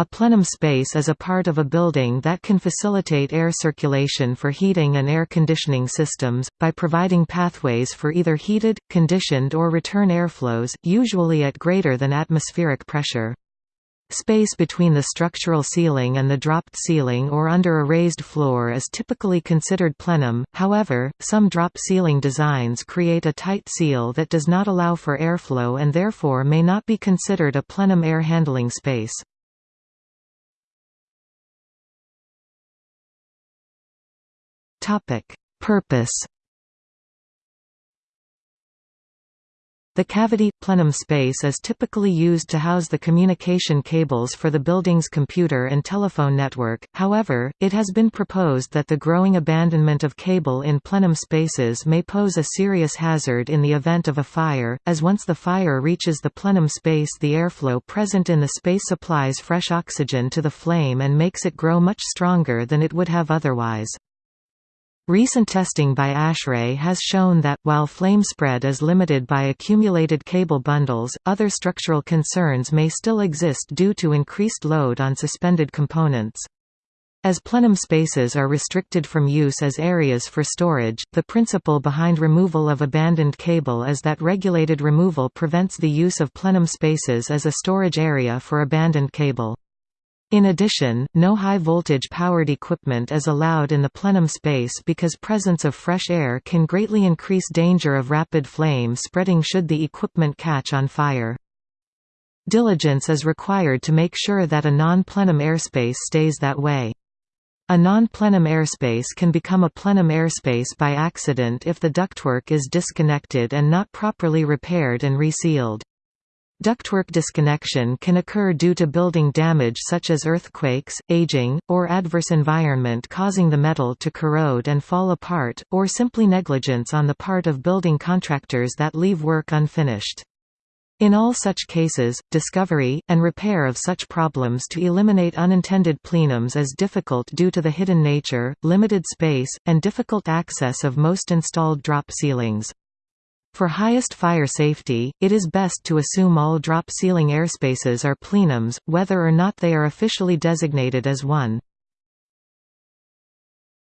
A plenum space is a part of a building that can facilitate air circulation for heating and air conditioning systems, by providing pathways for either heated, conditioned or return airflows, usually at greater than atmospheric pressure. Space between the structural ceiling and the dropped ceiling or under a raised floor is typically considered plenum, however, some drop ceiling designs create a tight seal that does not allow for airflow and therefore may not be considered a plenum air handling space. Topic: Purpose. The cavity plenum space is typically used to house the communication cables for the building's computer and telephone network. However, it has been proposed that the growing abandonment of cable in plenum spaces may pose a serious hazard in the event of a fire, as once the fire reaches the plenum space the airflow present in the space supplies fresh oxygen to the flame and makes it grow much stronger than it would have otherwise. Recent testing by ASHRAE has shown that, while flame spread is limited by accumulated cable bundles, other structural concerns may still exist due to increased load on suspended components. As plenum spaces are restricted from use as areas for storage, the principle behind removal of abandoned cable is that regulated removal prevents the use of plenum spaces as a storage area for abandoned cable. In addition, no high-voltage powered equipment is allowed in the plenum space because presence of fresh air can greatly increase danger of rapid flame spreading should the equipment catch on fire. Diligence is required to make sure that a non-plenum airspace stays that way. A non-plenum airspace can become a plenum airspace by accident if the ductwork is disconnected and not properly repaired and resealed. Ductwork disconnection can occur due to building damage such as earthquakes, aging, or adverse environment causing the metal to corrode and fall apart, or simply negligence on the part of building contractors that leave work unfinished. In all such cases, discovery, and repair of such problems to eliminate unintended plenums is difficult due to the hidden nature, limited space, and difficult access of most installed drop ceilings. For highest fire safety, it is best to assume all drop ceiling airspaces are plenums, whether or not they are officially designated as one.